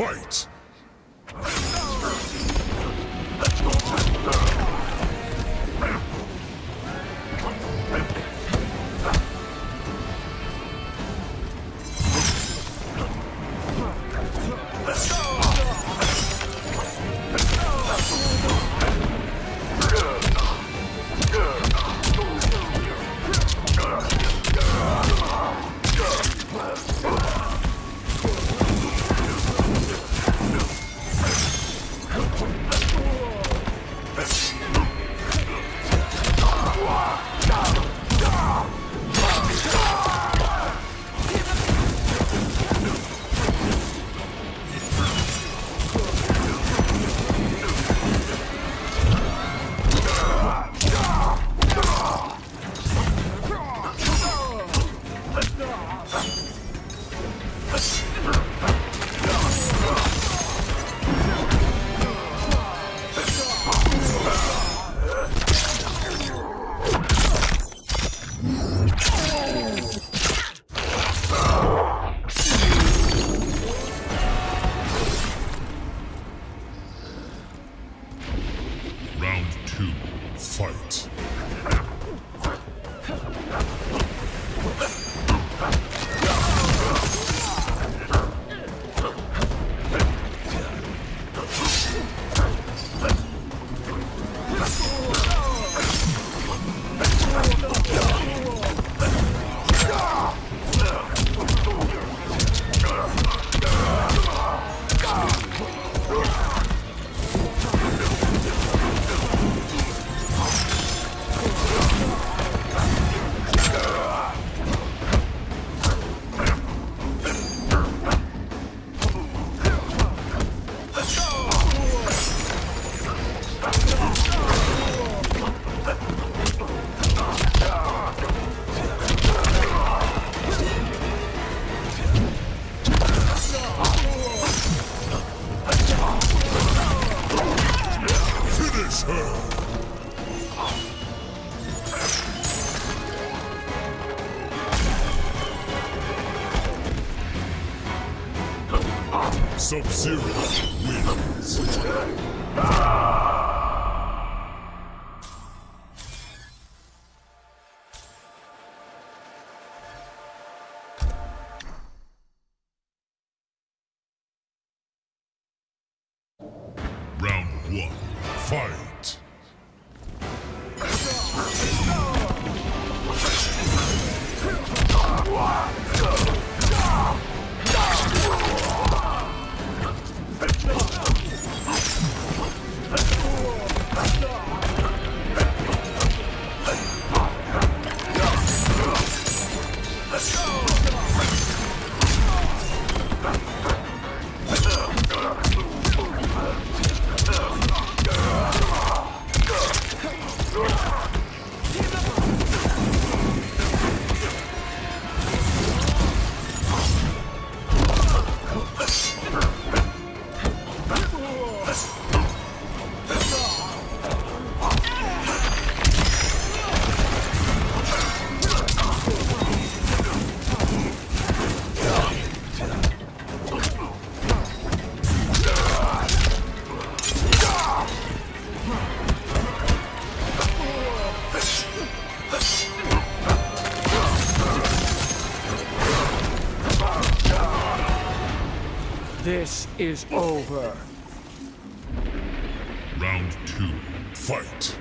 Fight! Oh, my God. Sub-Zero wins. is over. Round two, fight.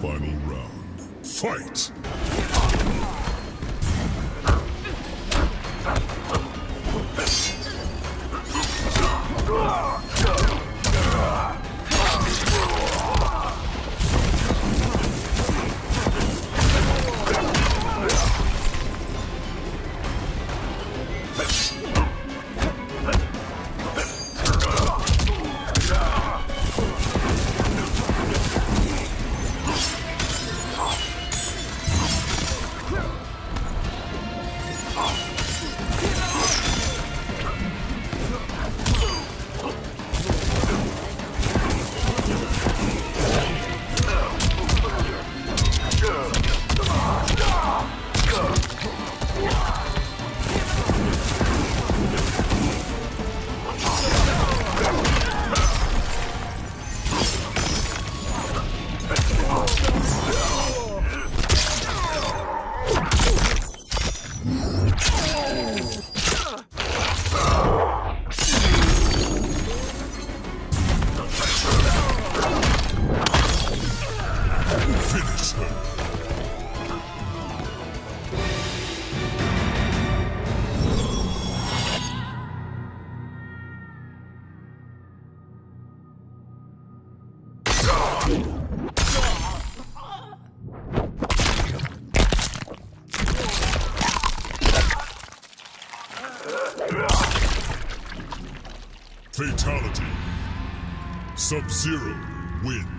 Final round. Fight! Fatality. Sub-Zero wins.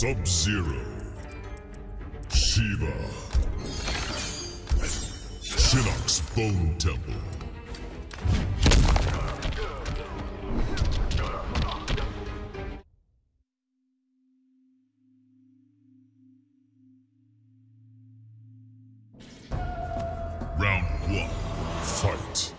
Sub-Zero. Shiva. Shinnok's Bone Temple. Round one. Fight.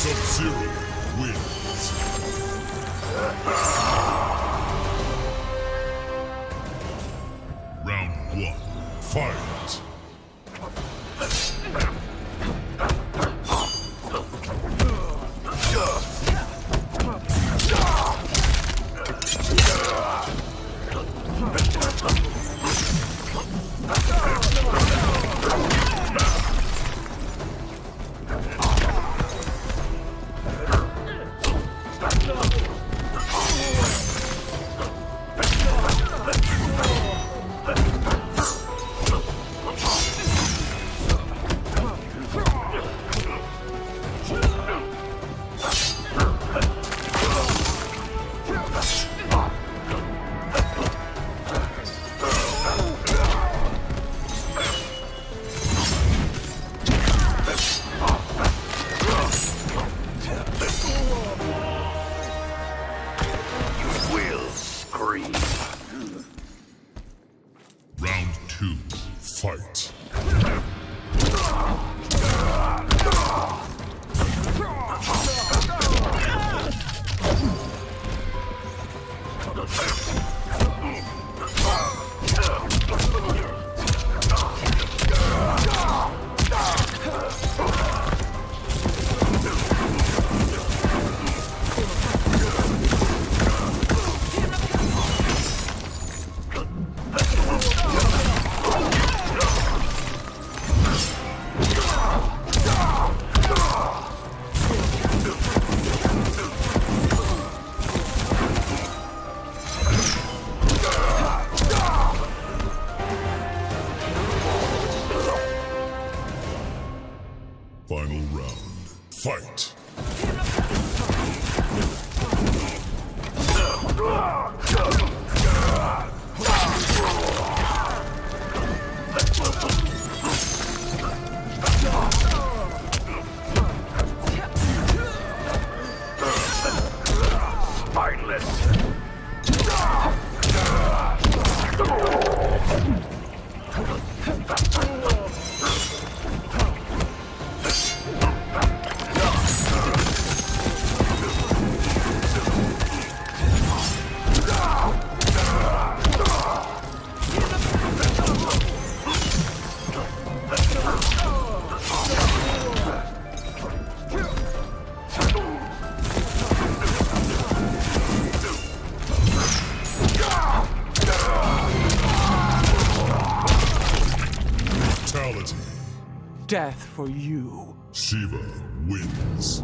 Sub-Zero wins. Round one. Fight. Scream. Round two. Fight. Death for you. Shiva wins.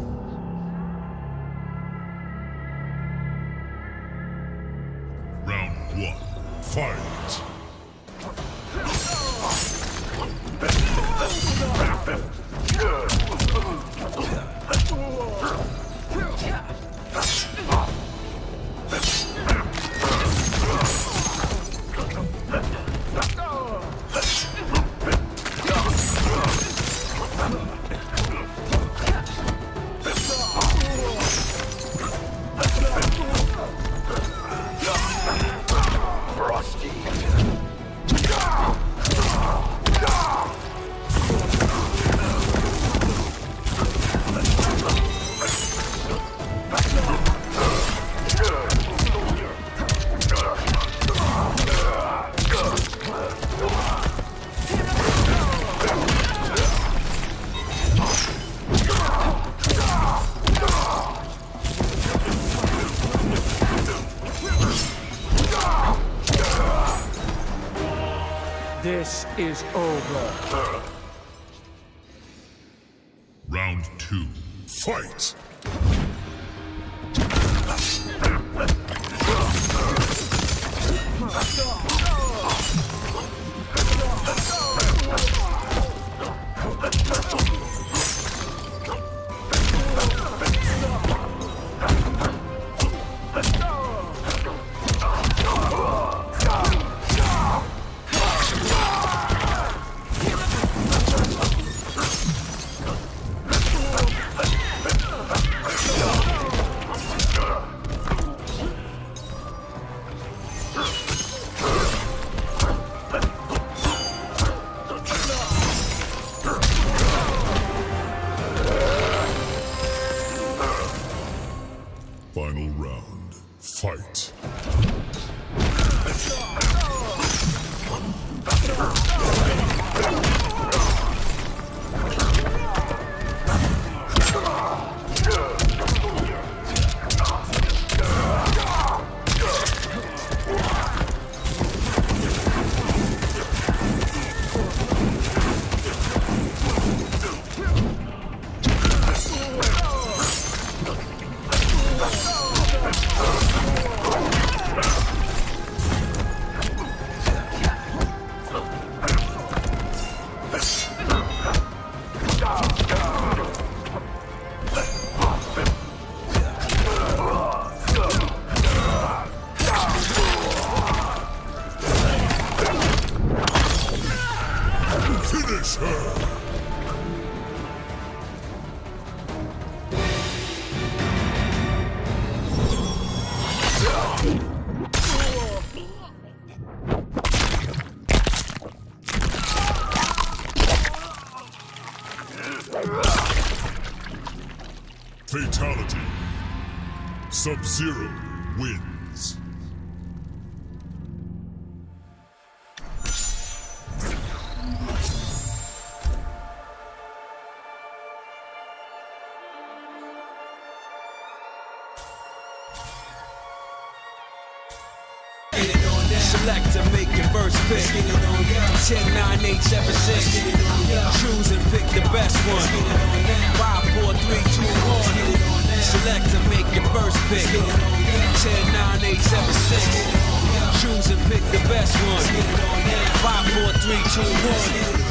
Fatality. Sub-Zero wins. Select to make your first pick. 10, 9, 8, 7, 6. Choose and pick the best one. 5, 4, 3, 2, 1. Select to make your first pick. 10, 9, 8, 7, 6. Choose and pick the best one. 5, 4, 3, 2, 1.